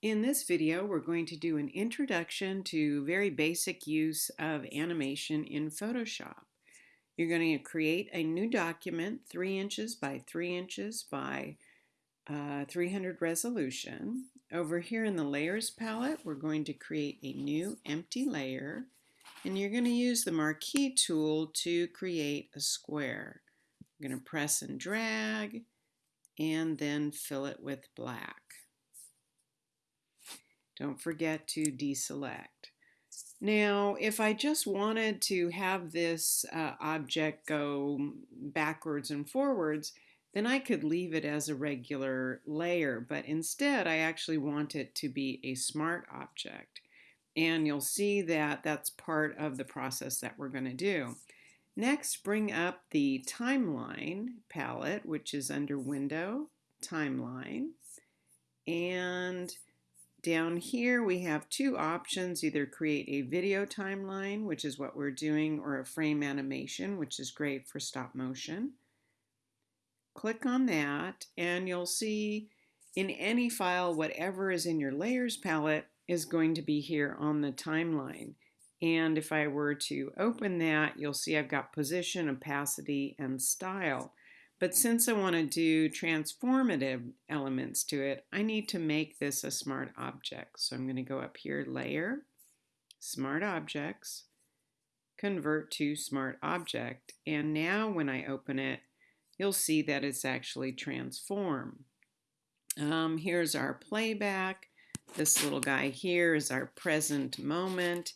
In this video, we're going to do an introduction to very basic use of animation in Photoshop. You're going to create a new document, 3 inches by 3 inches by uh, 300 resolution. Over here in the Layers palette, we're going to create a new empty layer, and you're going to use the Marquee tool to create a square. I'm going to press and drag, and then fill it with black. Don't forget to deselect. Now, if I just wanted to have this uh, object go backwards and forwards, then I could leave it as a regular layer, but instead I actually want it to be a smart object. And you'll see that that's part of the process that we're going to do. Next, bring up the Timeline palette, which is under Window, Timeline, and down here we have two options, either create a video timeline, which is what we're doing, or a frame animation, which is great for stop motion. Click on that and you'll see in any file, whatever is in your layers palette is going to be here on the timeline. And if I were to open that, you'll see I've got position, opacity, and style. But since I want to do transformative elements to it, I need to make this a smart object. So I'm going to go up here, Layer, Smart Objects, Convert to Smart Object. And now when I open it, you'll see that it's actually transform. Um, here's our playback. This little guy here is our present moment.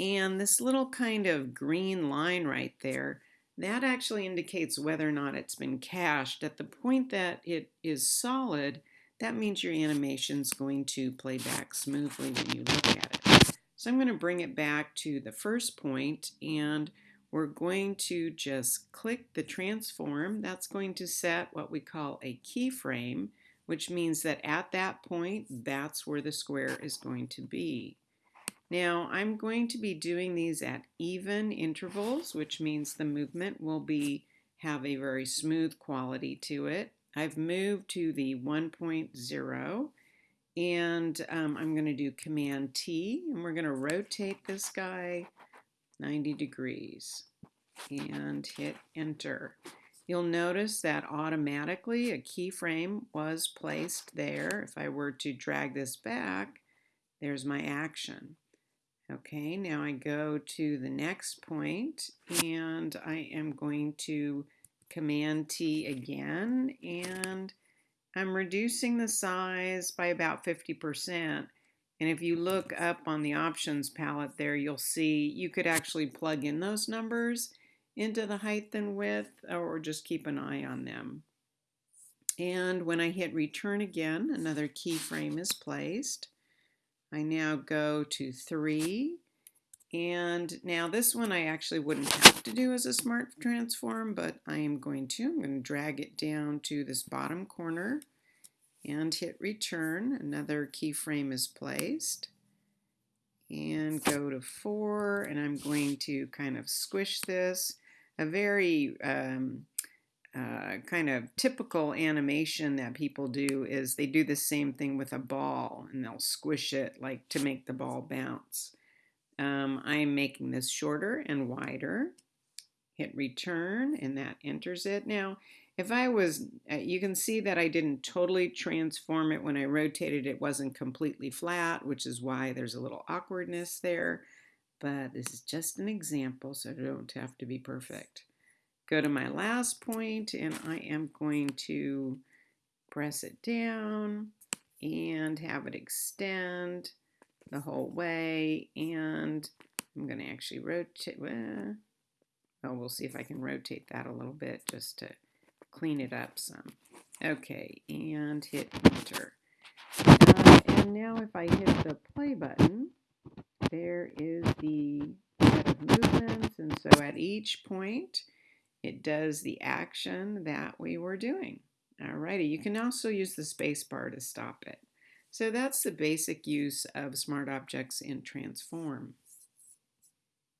And this little kind of green line right there that actually indicates whether or not it's been cached. At the point that it is solid, that means your animation is going to play back smoothly when you look at it. So I'm going to bring it back to the first point and we're going to just click the transform. That's going to set what we call a keyframe, which means that at that point, that's where the square is going to be. Now I'm going to be doing these at even intervals, which means the movement will be have a very smooth quality to it. I've moved to the 1.0 and um, I'm going to do Command T and we're going to rotate this guy 90 degrees and hit enter. You'll notice that automatically a keyframe was placed there. If I were to drag this back, there's my action. Okay, now I go to the next point and I am going to Command T again and I'm reducing the size by about 50%. And if you look up on the options palette there, you'll see you could actually plug in those numbers into the height and width or just keep an eye on them. And when I hit return again, another keyframe is placed. I now go to 3. And now this one I actually wouldn't have to do as a smart transform, but I am going to. I'm going to drag it down to this bottom corner and hit return. Another keyframe is placed. And go to 4, and I'm going to kind of squish this. A very um, uh, kind of typical animation that people do is they do the same thing with a ball and they'll squish it like to make the ball bounce. Um, I'm making this shorter and wider. Hit return and that enters it. Now, if I was, uh, you can see that I didn't totally transform it when I rotated. It wasn't completely flat, which is why there's a little awkwardness there. But this is just an example, so it don't have to be perfect go to my last point and I am going to press it down and have it extend the whole way and I'm going to actually rotate well, oh we'll see if I can rotate that a little bit just to clean it up some. Okay and hit enter. Uh, and now if I hit the play button there is the set of movements and so at each point it does the action that we were doing. Alrighty, you can also use the space bar to stop it. So that's the basic use of smart objects in Transform.